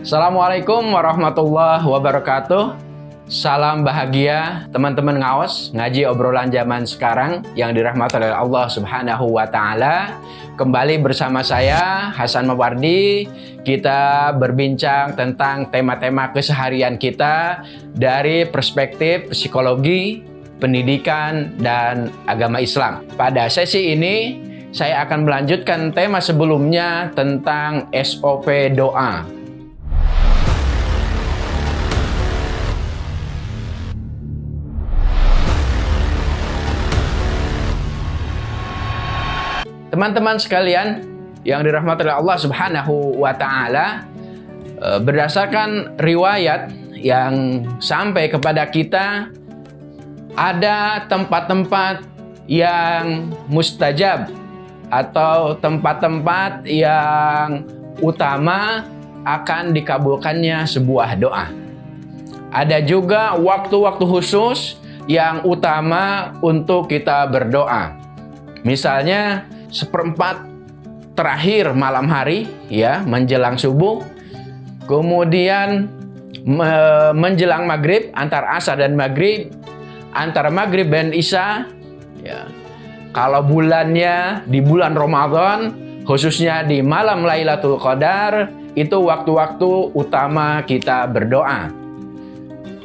Assalamualaikum warahmatullahi wabarakatuh. Salam bahagia teman-teman ngawas ngaji obrolan zaman sekarang yang dirahmati oleh Allah Subhanahu wa taala. Kembali bersama saya Hasan Mawardi. Kita berbincang tentang tema-tema keseharian kita dari perspektif psikologi, pendidikan dan agama Islam. Pada sesi ini saya akan melanjutkan tema sebelumnya tentang SOP doa Teman-teman sekalian yang dirahmati oleh Allah Subhanahu wa taala, eh, berdasarkan riwayat yang sampai kepada kita ada tempat-tempat yang mustajab atau tempat-tempat yang utama akan dikabulkannya sebuah doa. Ada juga waktu-waktu khusus yang utama untuk kita berdoa. Misalnya seperempat terakhir malam hari ya menjelang subuh. Kemudian me menjelang maghrib antara asar dan maghrib antara maghrib dan isya ya. Kalau bulannya di bulan Ramadan khususnya di malam Lailatul Qadar itu waktu-waktu utama kita berdoa.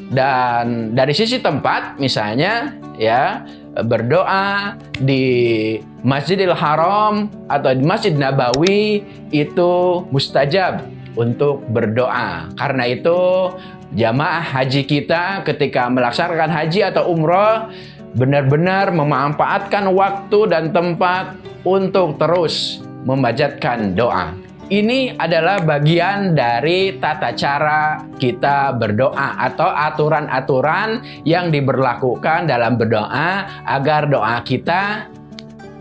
Dan dari sisi tempat misalnya ya berdoa di Masjidil Haram atau Masjid Nabawi itu mustajab untuk berdoa. Karena itu jamaah haji kita ketika melaksanakan haji atau umroh benar-benar memanfaatkan waktu dan tempat untuk terus memajatkan doa. Ini adalah bagian dari tata cara kita berdoa atau aturan-aturan yang diberlakukan dalam berdoa agar doa kita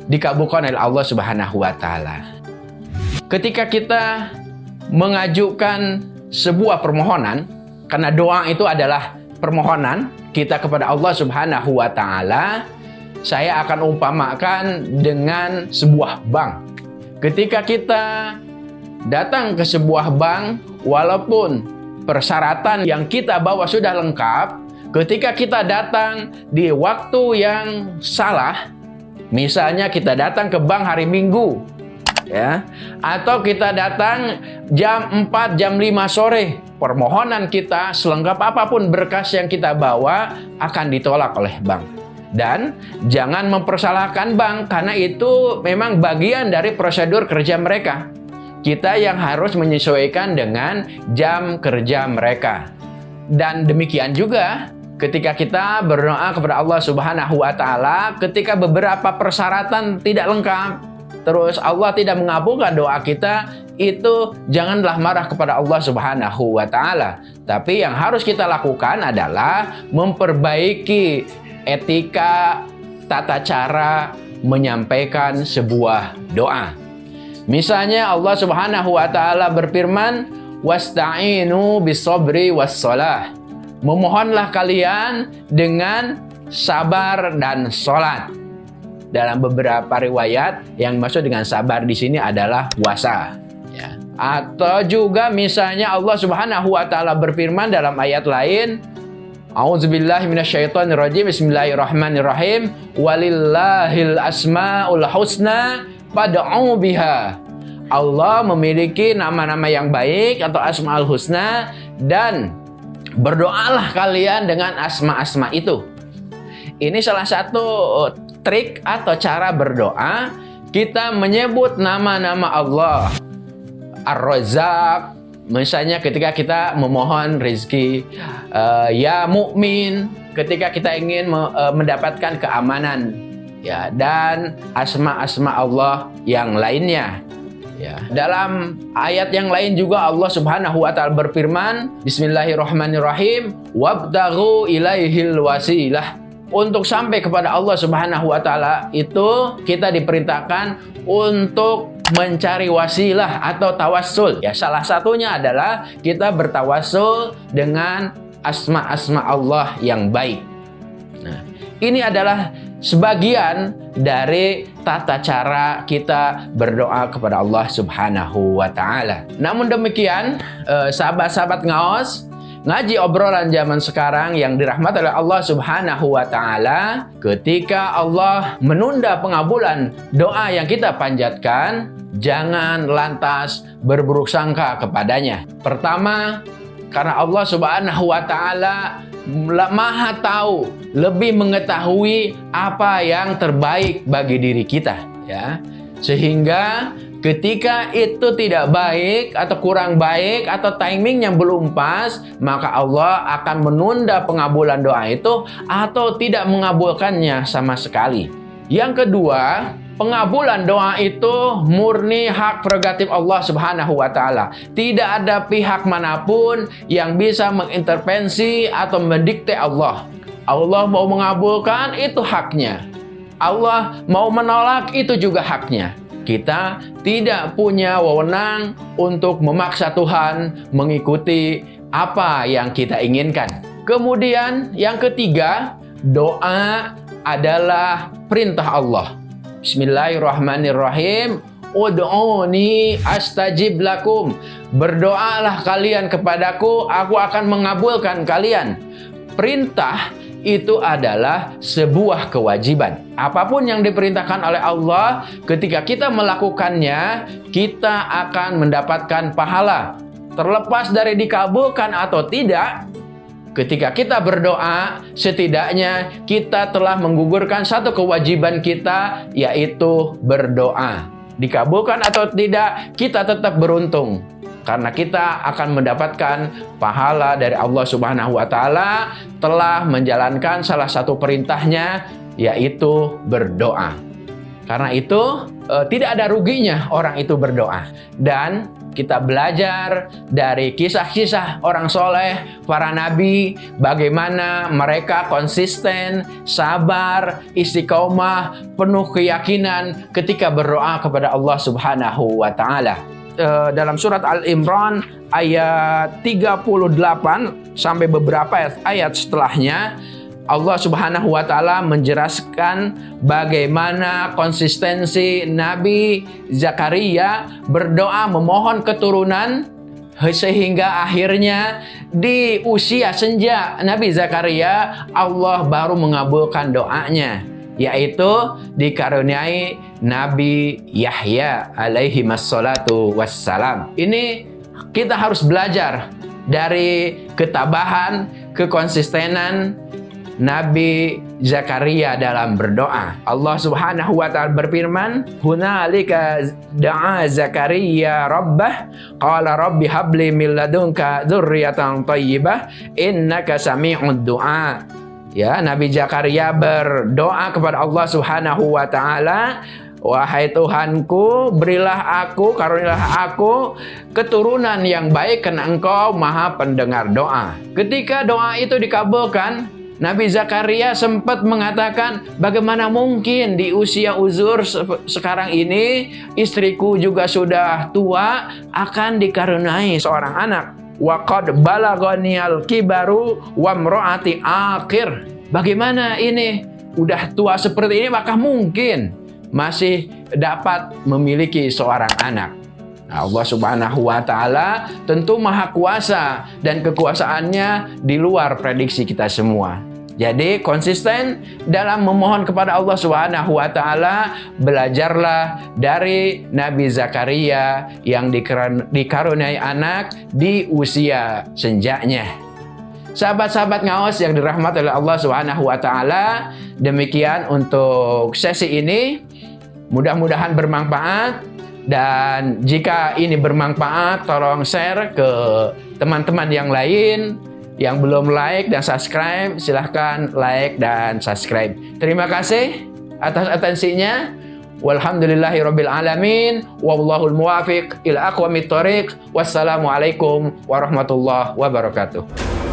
dikabulkan oleh Allah Subhanahu wa taala. Ketika kita mengajukan sebuah permohonan karena doa itu adalah permohonan kita kepada Allah Subhanahu wa taala, saya akan umpamakan dengan sebuah bank. Ketika kita datang ke sebuah bank walaupun persyaratan yang kita bawa sudah lengkap ketika kita datang di waktu yang salah misalnya kita datang ke bank hari Minggu ya atau kita datang jam 4 jam 5 sore permohonan kita selengkap apa pun berkas yang kita bawa akan ditolak oleh bank dan jangan mempersalahkan bank karena itu memang bagian dari prosedur kerja mereka kita yang harus menyesuaikan dengan jam kerja mereka. Dan demikian juga ketika kita berdoa kepada Allah Subhanahu wa taala ketika beberapa persyaratan tidak lengkap, terus Allah tidak mengabulkan doa kita, itu janganlah marah kepada Allah Subhanahu wa taala. Tapi yang harus kita lakukan adalah memperbaiki etika tata cara menyampaikan sebuah doa. Misalnya Allah Subhanahu wa taala berfirman, "Wasta'inu bis-sabri was-shalah." Memohonlah kalian dengan sabar dan sholat. Dalam beberapa riwayat yang maksud dengan sabar di sini adalah puasa. Ya. Atau juga misalnya Allah Subhanahu wa taala berfirman dalam ayat lain. Bismillahirrahmanirrahim. Walillahil asmaul husna Pada'u biha. Allah memiliki nama-nama yang baik atau asma'ul husna dan berdoalah kalian dengan asma-asma itu. Ini salah satu trik atau cara berdoa. Kita menyebut nama-nama Allah. Ar-Razzaq, misalnya ketika kita memohon rezeki, uh, ya mukmin, ketika kita ingin uh, mendapatkan keamanan. Ya dan asma-asma Allah yang lainnya ya. Dalam ayat yang lain juga Allah Subhanahu wa taala berfirman bismillahirrahmanirrahim. Wabtaghu ilaihil wasilah. Untuk sampai kepada Allah Subhanahu wa taala itu kita diperintahkan untuk mencari wasilah atau tawassul. Ya salah satunya adalah kita bertawassul dengan asma-asma Allah yang baik. Nah ini adalah sebagian dari tata cara kita berdoa kepada Allah Subhanahu wa taala. Namun demikian, eh, sahabat-sahabat ngaos, ngaji obrolan zaman sekarang yang dirahmati oleh Allah Subhanahu wa taala, ketika Allah menunda pengabulan doa yang kita panjatkan, jangan lantas berburuk sangka kepadanya. Pertama, karena Allah Subhanahu wa taala maha tahu, lebih mengetahui apa yang terbaik bagi diri kita, ya. Sehingga ketika itu tidak baik atau kurang baik atau timing yang belum pas, maka Allah akan menunda pengabulan doa itu atau tidak mengabulkannya sama sekali. Yang kedua, Pengabulan doa itu murni hak prerogatif Allah Subhanahu wa taala. Tidak ada pihak mana pun yang bisa mengintervensi atau mendikte Allah. Allah mau mengabulkan itu haknya. Allah mau menolak itu juga haknya. Kita tidak punya wewenang untuk memaksa Tuhan mengikuti apa yang kita inginkan. Kemudian yang ketiga, doa adalah perintah Allah. Bismillahirrahmanirrahim. Ud'uni astajib lakum. Berdoalah kalian kepadaku, aku akan mengabulkan kalian. Perintah itu adalah sebuah kewajiban. Apa pun yang diperintahkan oleh Allah, ketika kita melakukannya, kita akan mendapatkan pahala. Terlepas dari dikabulkan atau tidak, Ketika kita berdoa, setidaknya kita telah menggugurkan satu kewajiban kita, yaitu berdoa. Dikabulkan atau tidak, kita tetap beruntung. Karena kita akan mendapatkan pahala dari Allah Subhanahu wa Ta'ala telah menjalankan salah satu perintahnya, yaitu berdoa. Karena itu, eh, tidak ada ruginya orang itu berdoa, dan kita belajar dari kisah-kisah orang soleh, para nabi, bagaimana mereka konsisten, sabar, istiqomah, penuh keyakinan ketika berdoa kepada Allah Subhanahu wa Ta'ala. Eh, dalam surat Al-Imran ayat 38 sampai beberapa ayat, ayat setelahnya Allah Subhanahu wa taala menjelaskan bagaimana konsistensi Nabi Zakaria berdoa memohon keturunan sehingga akhirnya di usia senja Nabi Zakaria Allah baru mengabulkan doanya yaitu dikaruniai Nabi Yahya alaihi wassalatu wassalam. Ini kita harus belajar dari ketabahan, kekonsistenan Nabi Zakaria dalam berdoa. Allah Subhanahu wa taala berfirman, "Hunalika da'a Zakaria rabbah, qala rabbi habli min ladunka dzurriatan thayyibah, innaka sami'ud du'a." Ya, Nabi Zakaria berdoa kepada Allah Subhanahu wa taala, Wahai Tuhanku, berilah aku, karunilah aku keturunan yang baik karena Engkau Maha pendengar doa. Ketika doa itu dikabulkan, Nabi Zakaria sempat mengatakan, bagaimana mungkin di usia uzur sekarang ini, istriku juga sudah tua, akan dikaruniai seorang anak. Waqad balagonial kibaru wamro'ati akhir. Bagaimana ini? Udah tua seperti ini, maka mungkin masih dapat memiliki seorang anak. Allah Subhanahu wa taala tentu maha kuasa dan kekuasaannya di luar prediksi kita semua. Jadi konsisten dalam memohon kepada Allah Subhanahu wa taala, belajarlah dari Nabi Zakaria yang dikaruniai anak di usia senjanya. Sahabat-sahabat ngawas yang dirahmati oleh Allah Subhanahu wa taala, demikian untuk sesi ini. Mudah-mudahan bermanfaat dan jika ini bermanfaat tolong share ke teman-teman yang lain yang belum like dan subscribe, silahkan like dan subscribe. Terima kasih atas atensinya. Walhamdulillahirabbil alamin. Wallahul muwafiq ila aqwamit thoriq. Wassalamualaikum warahmatullahi wabarakatuh.